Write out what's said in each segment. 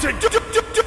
to du- du- du- du- du-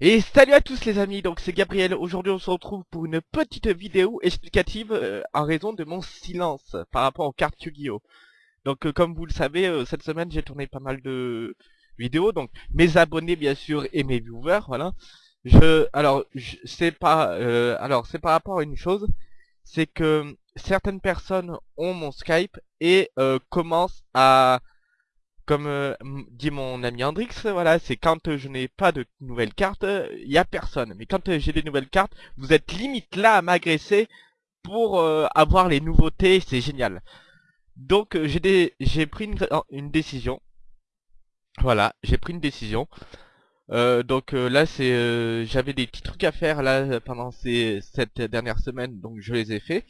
Et salut à tous les amis, donc c'est Gabriel, aujourd'hui on se retrouve pour une petite vidéo explicative euh, en raison de mon silence par rapport aux cartes Yu-Gi-Oh! Donc euh, comme vous le savez, euh, cette semaine j'ai tourné pas mal de vidéos, donc mes abonnés bien sûr et mes viewers, voilà. Je, alors, je- c'est pas, euh, alors c'est par rapport à une chose, c'est que certaines personnes ont mon Skype et euh, commencent à comme euh, dit mon ami Andrix, voilà, c'est quand euh, je n'ai pas de nouvelles cartes, il y a personne. Mais quand euh, j'ai des nouvelles cartes, vous êtes limite là à m'agresser pour euh, avoir les nouveautés, c'est génial. Donc euh, j'ai pris une, décision. Voilà, j'ai pris une décision. Euh, donc euh, là c'est euh, j'avais des petits trucs à faire là pendant cette dernière semaine, donc je les ai fait.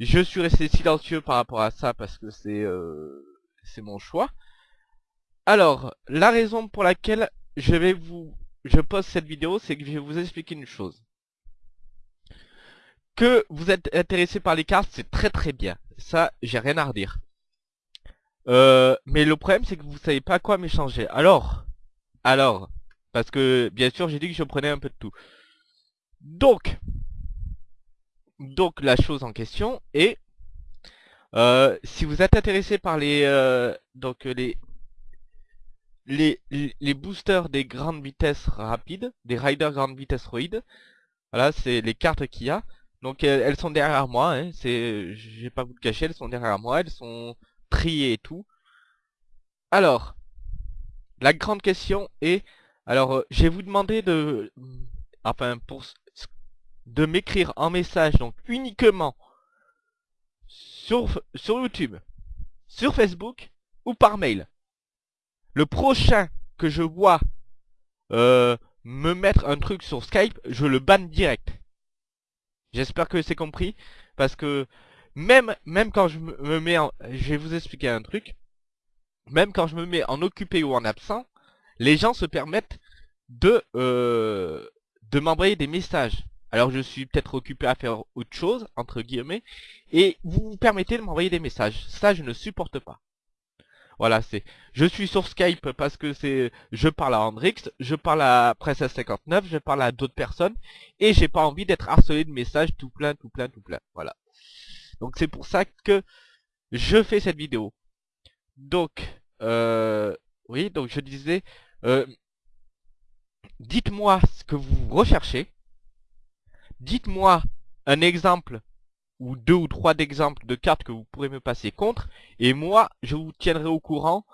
Je suis resté silencieux par rapport à ça parce que c'est euh, c'est mon choix. Alors, la raison pour laquelle je vais vous, je poste cette vidéo, c'est que je vais vous expliquer une chose. Que vous êtes intéressé par les cartes, c'est très très bien. Ça, j'ai rien à redire. Euh, mais le problème, c'est que vous savez pas quoi m'échanger. Alors, alors, parce que bien sûr, j'ai dit que je prenais un peu de tout. Donc, donc la chose en question est, euh, si vous êtes intéressé par les, euh, donc les les, boosters des grandes vitesses rapides, des riders grande vitesse roid. Voilà, c'est les cartes qu'il y a. Donc elles, sont derrière moi, hein, c'est, je vais pas vous le cacher, elles sont derrière moi, elles sont triées et tout. Alors, la grande question est, alors euh, je vous demander de, enfin pour, de m'écrire en message, donc uniquement sur YouTube, sur Facebook ou par mail le prochain que je vois euh, me mettre un truc sur Skype, je le banne direct. J'espère que c'est compris, parce que même quand je me me mets en... Je vais vous expliquer un truc. Même quand je me mets en occupé ou en absent, les gens se permettent de euh, de m'envoyer des messages. Alors je suis peut-être occupé à faire autre chose, entre guillemets, et vous vous permettez de m'envoyer des messages. Ça, je ne supporte pas. Voilà, c'est. Je suis sur Skype parce que c'est. Je parle à Andrix, je parle à Princess 59, je parle à d'autres personnes, et j'ai pas envie d'être harcelé de messages tout plein, tout plein, tout plein. Voilà. Donc c'est pour ça que je fais cette vidéo. Donc, euh, oui, donc je disais, euh, dites-moi ce que vous recherchez. Dites-moi un exemple ou deux ou trois d'exemples de cartes que vous pourrez me passer contre. Et moi, je vous tiendrai au courant,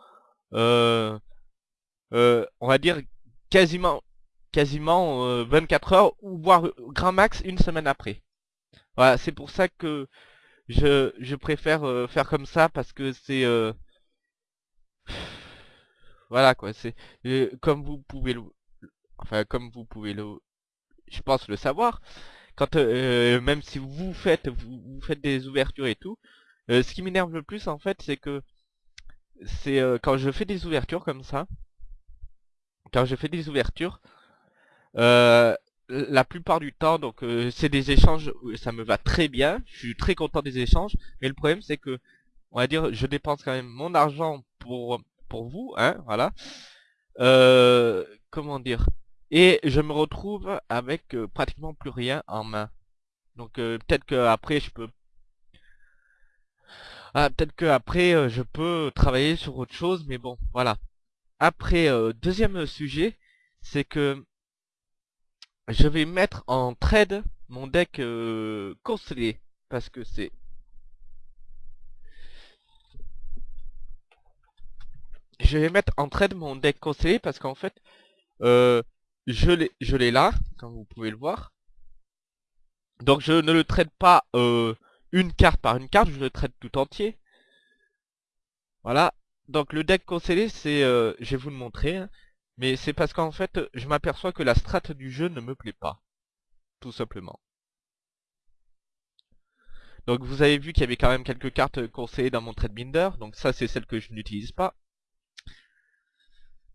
euh, euh, on va dire quasiment, quasiment euh, 24 heures ou voire euh, grand max une semaine après. Voilà, c'est pour ça que je, je préfère euh, faire comme ça parce que c'est, euh, voilà quoi, c'est euh, comme vous pouvez le, enfin comme vous pouvez le, je pense le savoir. Quand euh, même si vous faites, vous, faites des ouvertures et tout, euh, ce qui m'énerve le plus en fait, c'est que c'est euh, quand je fais des ouvertures comme ça, quand je fais des ouvertures, euh, la plupart du temps, donc euh, c'est des échanges, ça me va très bien, je suis très content des échanges, mais le problème c'est que, on va dire, je dépense quand même mon argent pour pour vous, hein, voilà. Euh, comment dire? Et je me retrouve avec euh, pratiquement plus rien en main. Donc euh, peut-être que après je peux ah, peut-être que après euh, je peux travailler sur autre chose, mais bon, voilà. Après, deuxième sujet, c'est que je vais mettre en trade mon deck constellé, parce que c'est... Je vais mettre en trade mon deck constellé, parce qu'en fait, je l'ai là, comme vous pouvez le voir. Donc je ne le trade pas euh, une carte par une carte, je le traite tout entier. Voilà. Donc le deck constellé, c'est, euh, je vais vous le montrer. hein. Mais c'est parce qu'en fait, je m'aperçois que la strat du jeu ne me plaît pas. Tout simplement. Donc vous avez vu qu'il y avait quand même quelques cartes conseillées dans mon trade binder. Donc ça c'est celle que je n'utilise pas.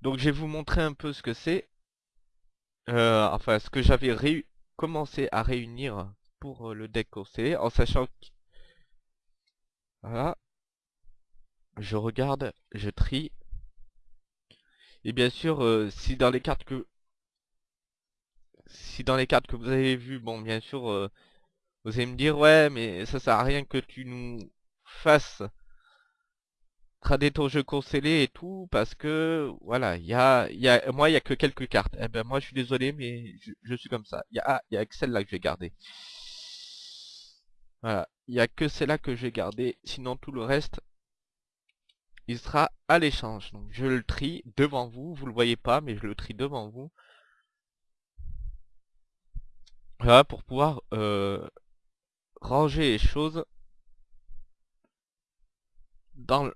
Donc je vais vous montrer un peu ce que c'est. Euh, enfin ce que j'avais commencé à réunir pour euh, le deck conseillé. En sachant que... Voilà. Je regarde, je trie. Et bien sûr, euh, si dans les cartes que... Si dans les cartes que vous avez vues, bon bien sûr... Vous allez me dire, ouais, mais ça sert à rien que tu nous fasses trader ton jeu conseillé et tout, parce que, voilà, il y a, y a, moi, il y a que quelques cartes. Eh ben, moi, je suis désolé, mais je, suis comme ça. Il y a, ah, y a que celle-là que je vais garder. Voilà, il y a que celle-là que je vais garder, sinon tout le reste, il sera à l'échange. Donc, je le trie devant vous, vous le voyez pas, mais je le trie devant vous. Voilà, pour pouvoir euh, ranger les choses dans le...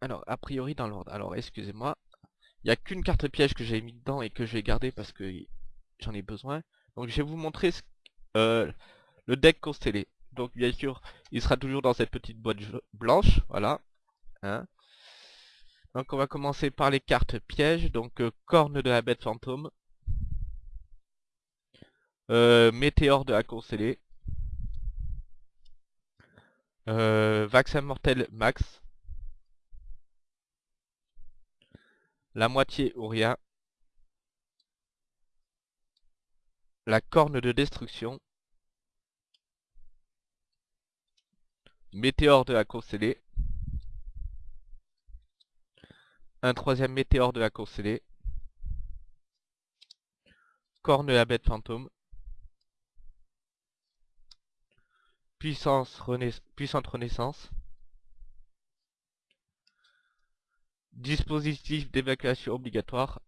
Alors, a priori dans l'ordre. Alors, excusez-moi. Il n'y a qu'une carte piège que j'ai mis dedans et que je vais garder parce que j'en ai besoin. Donc, je vais vous montrer euh, le deck constellé. Donc, bien sûr, il sera toujours dans cette petite boîte blanche. Voilà. Hein. Donc, on va commencer par les cartes pièges. Donc, euh, corne de la bête fantôme. Euh, Météore de la Constellée. Euh, vaccin mortel max. La moitié ou rien. La corne de destruction. Météore de la Constellée. Un troisième météore de la Constellée. Corne de la bête fantôme. Puissance puissante renaissance. Dispositif d'évacuation obligatoire.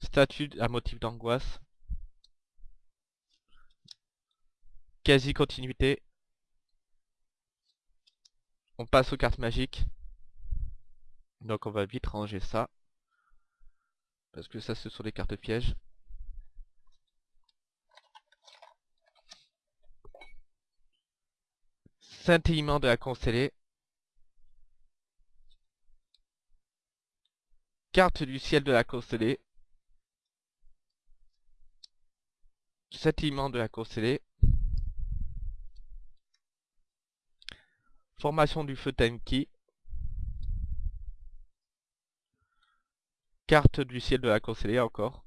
Statut à motif d'angoisse. Quasi-continuité. On passe aux cartes magiques. Donc on va vite ranger ça. Parce que ça ce sont des cartes pièges. Scintillement de la constellée. Carte du ciel de la constellée. Scintillement de la constellée. Formation du feu Tenki. Carte du ciel de la constellée encore.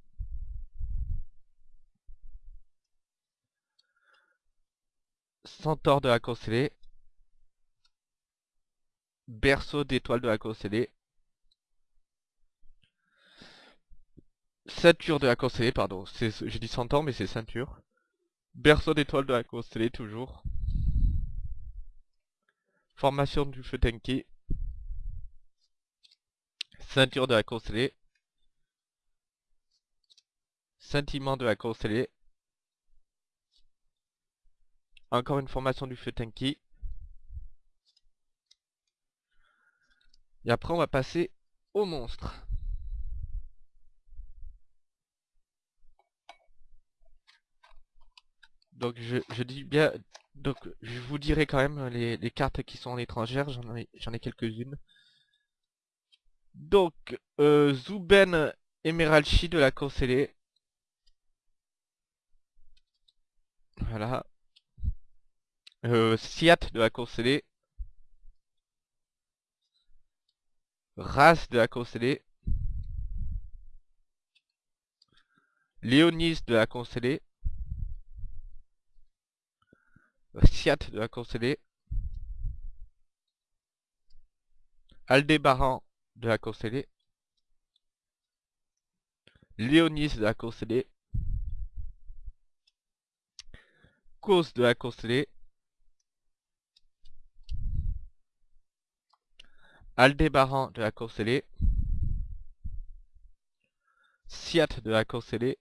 Centaure de la constellée berceau d'étoiles de la constellée. Ceinture de la constellée, pardon. J'ai dit centaure, mais c'est ceinture. Berceau d'étoiles de la constellée, toujours. Formation du feu Tenki. Ceinture de la constellée. Sentiment de la constellée. Encore une formation du feu Tenki. Et après on va passer au monstre. Donc je, dis bien, donc je vous dirai quand même les, cartes qui sont en étrangère, j'en ai, ai quelques-unes. Donc, euh, Zuben Emeralchi de la Constellée. Voilà. Euh, Siat de la Constellée. Race de la constellée. Léonis de la constellée. Siat de la constellée. Aldébaran de la constellée. Léonis de la constellée. Cause de la constellée. Aldébaran de la Courcellée, Siat de la Courcellée,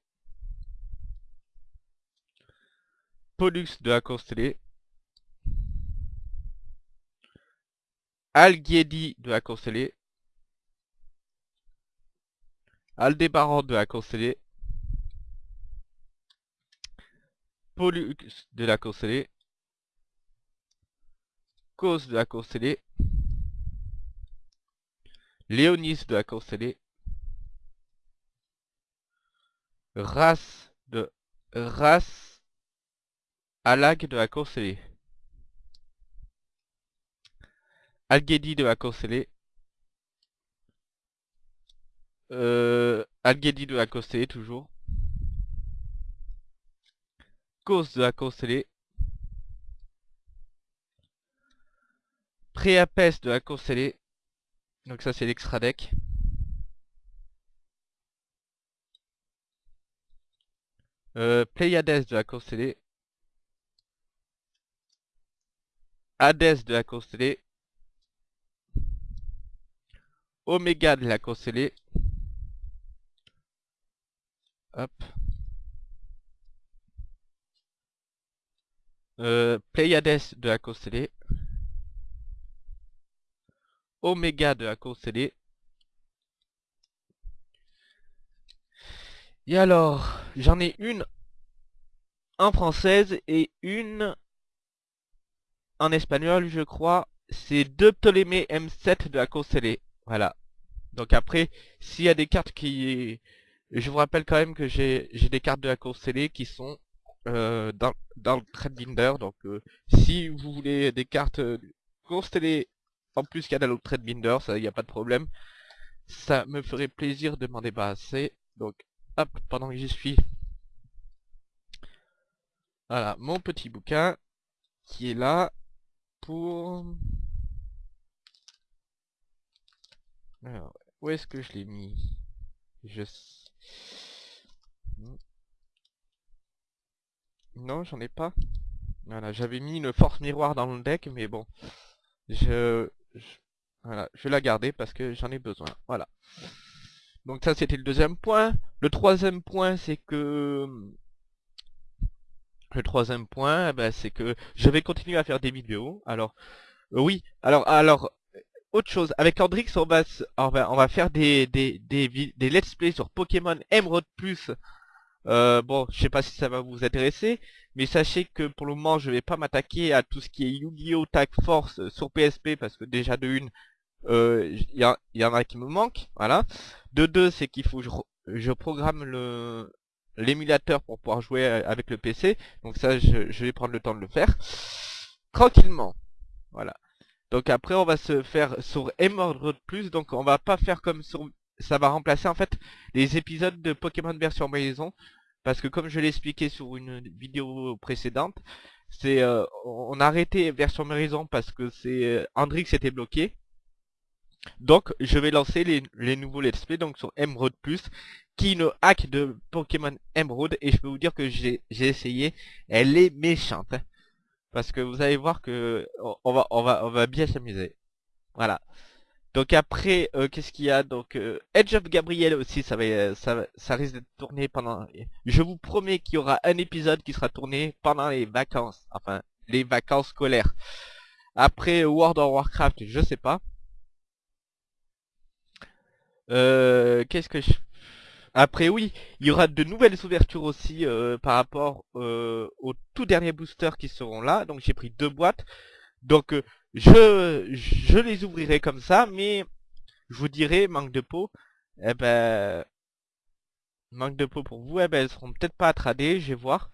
Pollux de la Courcellée, Algiedi de la Constellée, Aldébaran de la Constellée, Pollux de la Constellée, Cause de la Constellée, Léonis de la Constellée, Race de Race Alag de la Constellée. Algedi de la Constellée. Euh, Algedi de la Constellée toujours. Cause de la Constellée. Préapès de la Constellée. Donc ça c'est l'extra deck. Euh, de la Constellée. Hadès de la Constellée. Oméga de la Constellée. Hop. Euh, Pléiades de la Constellée. Oméga de la Constellée. Et alors, j'en ai une en française et une en espagnol, je crois. C'est deux Ptolémée M7 de la Constellée. Voilà. Donc après, s'il y a des cartes qui... Je vous rappelle quand même que j'ai des cartes de la Constellée qui sont euh, dans, dans le trade binder. Donc euh, si vous voulez des cartes euh, Constellées en plus qu'il y a dans le trade binder, ça, il n'y a pas de problème. Ça me ferait plaisir de m'en débarrasser. Donc hop, pendant que j'y suis. Voilà, mon petit bouquin qui est là pour... Alors, où est-ce que je l'ai mis? Je... Non, j'en ai pas. Voilà, j'avais mis une force miroir dans le deck, mais bon. Je... Voilà, je vais la garder parce que j'en ai besoin. Voilà. Donc ça c'était le deuxième point. Le troisième point c'est que... Le troisième point, eh ben, c'est que je vais continuer à faire des vidéos. Alors, euh, oui, alors, alors, autre chose, avec Andrix, on va, on va, on va faire des, des, des, let's play sur Pokémon Emerald Plus. Euh, bon, je sais pas si ça va vous intéresser, mais sachez que pour le moment, je vais pas m'attaquer à tout ce qui est Yu-Gi-Oh! Tag Force sur PSP, parce que déjà de une, il euh, y, y, en a qui me manquent, voilà. De deux, c'est qu'il faut que je, programme le l'émulateur pour pouvoir jouer avec le PC. Donc ça, je, je, vais prendre le temps de le faire. Tranquillement. Voilà. Donc après, on va se faire sur Emerald Plus. Donc on va pas faire comme sur... Ça va remplacer en fait les épisodes de Pokémon version maison. Parce que comme je l'ai expliqué sur une vidéo précédente, c'est euh, on a arrêté version maison parce que c'est euh, Andrix était bloqué. Donc je vais lancer les, les nouveaux let's play donc sur Emerald Plus qui ne hack de Pokémon Emerald et je peux vous dire que j'ai essayé, elle est méchante. Parce que vous allez voir que on va on va on va bien s'amuser. Voilà. Donc après euh, qu'est-ce qu'il y a? Donc euh, Edge of Gabriel aussi ça va ça ça risque d'être tourné pendant je vous promets qu'il y aura un épisode qui sera tourné pendant les vacances enfin les vacances scolaires. Après World of Warcraft, je sais pas. Euh, qu'est-ce que je après oui, il y aura de nouvelles ouvertures aussi euh, par rapport euh, aux tout derniers boosters qui seront là. Donc j'ai pris deux boîtes. Donc euh, je, je les ouvrirai comme ça, mais je vous dirai, manque de peau, eh ben manque de peau pour vous, eh ben elles seront peut-être pas à trader, je vais voir.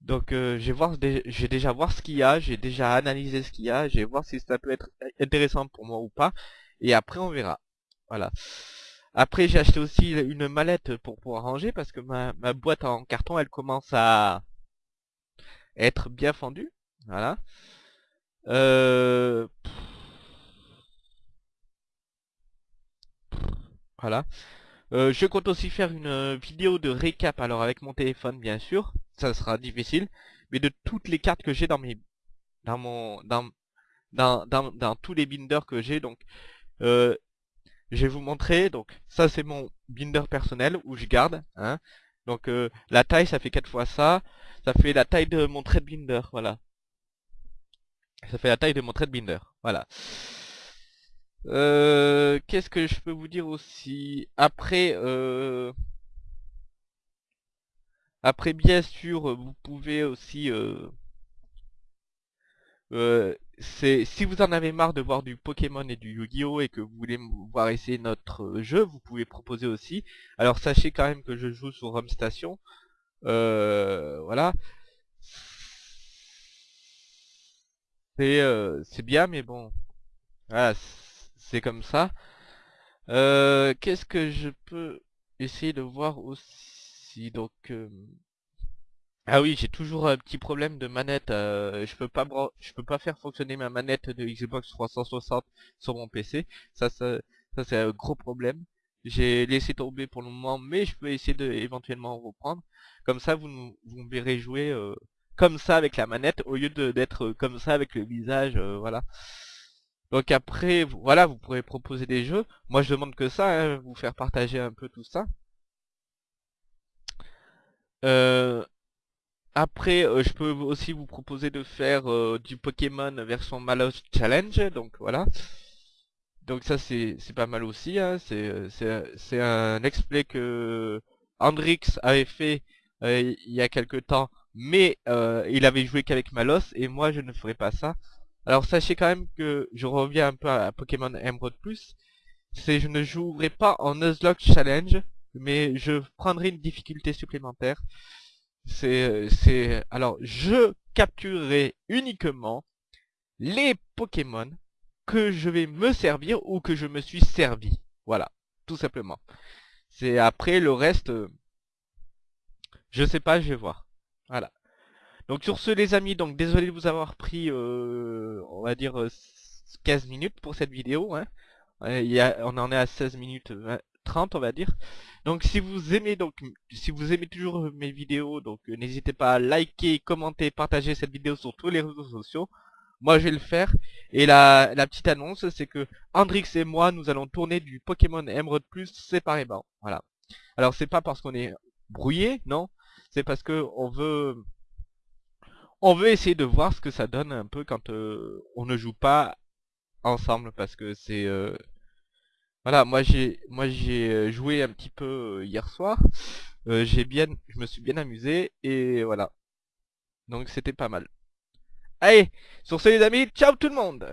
Donc je vais voir, j'ai déjà voir ce qu'il y a, j'ai déjà analysé ce qu'il y a, je vais voir si ça peut être intéressant pour moi ou pas. Et après on verra. Voilà. Après, j'ai acheté aussi une mallette pour pouvoir ranger parce que ma, boîte en carton, elle commence à être bien fendue. Voilà. Euh, voilà. Euh, je compte aussi faire une vidéo de récap, alors avec mon téléphone bien sûr, ça sera difficile, mais de toutes les cartes que j'ai dans mes, dans mon, dans, dans, dans, dans tous les binders que j'ai, donc euh, je vais vous montrer, donc ça c'est mon binder personnel où je garde, hein. Donc euh, la taille ça fait 4 fois ça, ça fait la taille de mon trade binder, voilà. Ça fait la taille de mon trade binder, voilà. Euh, Qu'est-ce que je peux vous dire aussi? Après, euh, après bien sûr, vous pouvez aussi... Euh, euh, c'est si vous en avez marre de voir du Pokémon et du Yu-Gi-Oh et que vous voulez voir essayer notre jeu, vous pouvez proposer aussi. Alors sachez quand même que je joue sur Home Station. Euh, voilà. C'est euh, bien, mais bon, voilà, c'est comme ça. Euh, Qu'est-ce que je peux essayer de voir aussi? Donc, euh, ah oui, j'ai toujours un petit problème de manette. euh, je peux pas je peux pas faire fonctionner ma manette de Xbox 360 sur mon PC. Ça, ça, ça c'est un gros problème. J'ai laissé tomber pour le moment, mais je peux essayer de éventuellement reprendre. Comme ça, vous, vous me verrez jouer euh, comme ça avec la manette au lieu d'être comme ça avec le visage. Euh, voilà. Donc après, voilà, vous pourrez proposer des jeux. Moi, je demande que ça, hein, vous faire partager un peu tout ça. Euh, après, euh, je peux aussi vous proposer de faire euh, du Pokémon version Malos Challenge, donc voilà. Donc ça c'est pas mal aussi, hein. c'est un explay que Andrix avait fait il y a quelque temps, mais il avait joué qu'avec Malos, et moi je ne ferai pas ça. Alors sachez quand même que je reviens un peu à, Pokémon Emerald Plus. C'est je ne jouerai pas en Nuzlocke Challenge, mais je prendrai une difficulté supplémentaire. C'est alors je capturerai uniquement les Pokémon que je vais me servir ou que je me suis servi. Voilà, tout simplement. C'est après le reste, euh, je sais pas, je vais voir. Voilà. Donc sur ce les amis, donc désolé de vous avoir pris, euh, on va dire, 15 euh, minutes pour cette vidéo. Hein. Il on en est à 16 minutes 30 on va dire. Donc si vous aimez donc si vous aimez toujours mes vidéos, donc euh, n'hésitez pas à liker, commenter, partager cette vidéo sur tous les réseaux sociaux. Moi je vais le faire. Et la, la petite annonce c'est que Andrix et moi nous allons tourner du Pokémon Emerald Plus séparément. Voilà. Alors c'est pas parce qu'on est brouillé, non. C'est parce que on veut on veut essayer de voir ce que ça donne un peu quand euh, on ne joue pas ensemble parce que c'est euh, voilà moi j'ai moi j'ai euh, joué un petit peu hier soir. J'ai bien je me suis bien amusé et voilà. Donc c'était pas mal. Allez sur ce les amis ciao tout le monde